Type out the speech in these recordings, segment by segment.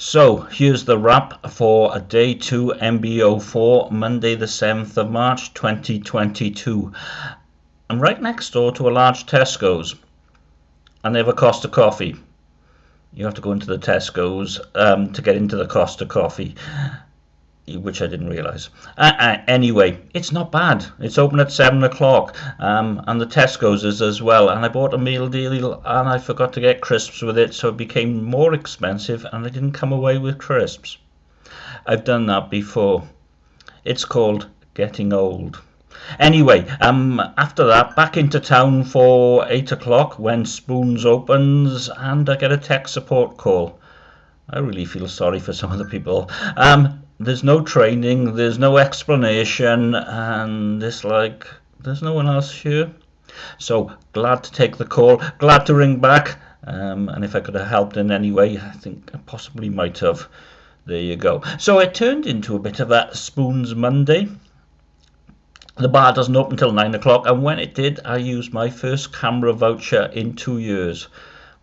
So here's the wrap for day 2 MBO4, Monday the 7th of March 2022. I'm right next door to a large Tesco's and they have a Costa coffee. You have to go into the Tesco's um, to get into the Costa coffee which I didn't realise. Uh, uh, anyway, it's not bad. It's open at 7 o'clock, um, and the Tesco's is as well. And I bought a meal deal, and I forgot to get crisps with it, so it became more expensive, and I didn't come away with crisps. I've done that before. It's called getting old. Anyway, um, after that, back into town for 8 o'clock when Spoons opens, and I get a tech support call. I really feel sorry for some of the people. Um, there's no training, there's no explanation, and it's like there's no one else here. So glad to take the call, glad to ring back, um, and if I could have helped in any way, I think I possibly might have. There you go. So it turned into a bit of a Spoons Monday. The bar doesn't open until 9 o'clock, and when it did, I used my first CAMRA voucher in two years.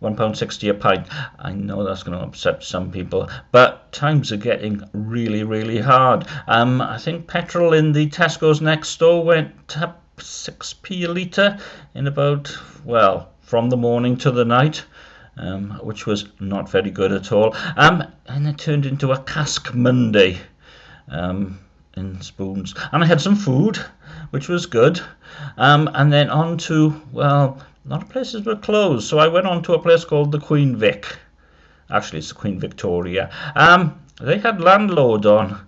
£1.60 a pint. I know that's going to upset some people, but times are getting really, really hard. Um, I think petrol in the Tesco's next door went up 6p a litre in about, well, from the morning to the night. Um, which was not very good at all. Um, and it turned into a cask Monday um, in spoons. And I had some food, which was good. Um, and then on to, well, a lot of places were closed, so I went on to a place called the Queen Vic. Actually, it's the Queen Victoria. Um, they had landlord on.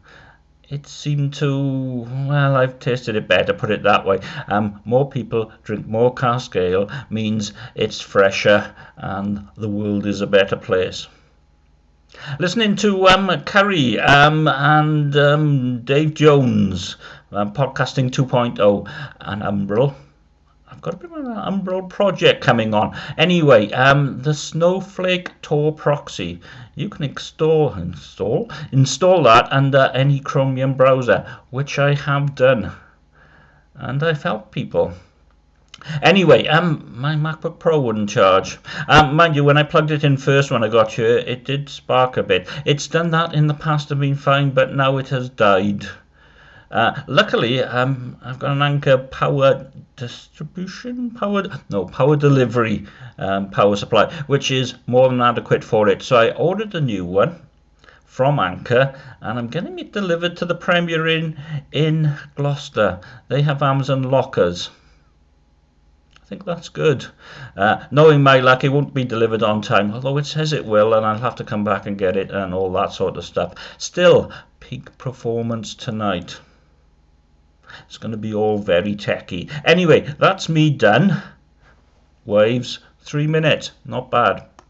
It seemed to, well, I've tasted it better, put it that way. Um, more people drink more cask ale means it's fresher and the world is a better place. Listening to um, Curry um, and um, Dave Jones, um, Podcasting 2.0 and Umbrel. I've got a bit of an Umbrel project coming on. Anyway, um, the Snowflake Tor proxy. You can install, install, install that under any Chromium browser, which I have done. And I've helped people. Anyway, um, my MacBook Pro wouldn't charge. Um, mind you, when I plugged it in first when I got here, it did spark a bit. It's done that in the past, have been fine, but now it has died. Uh, luckily, um, I've got an Anker power distribution, power no power delivery um, power supply, which is more than adequate for it. So I ordered a new one from Anker, and I'm getting it delivered to the Premier Inn in Gloucester. They have Amazon lockers. I think that's good. Uh, knowing my luck, it won't be delivered on time, although it says it will, and I'll have to come back and get it and all that sort of stuff. Still, peak performance tonight. It's going to be all very techy. Anyway, that's me done. Waves, three minutes, not bad.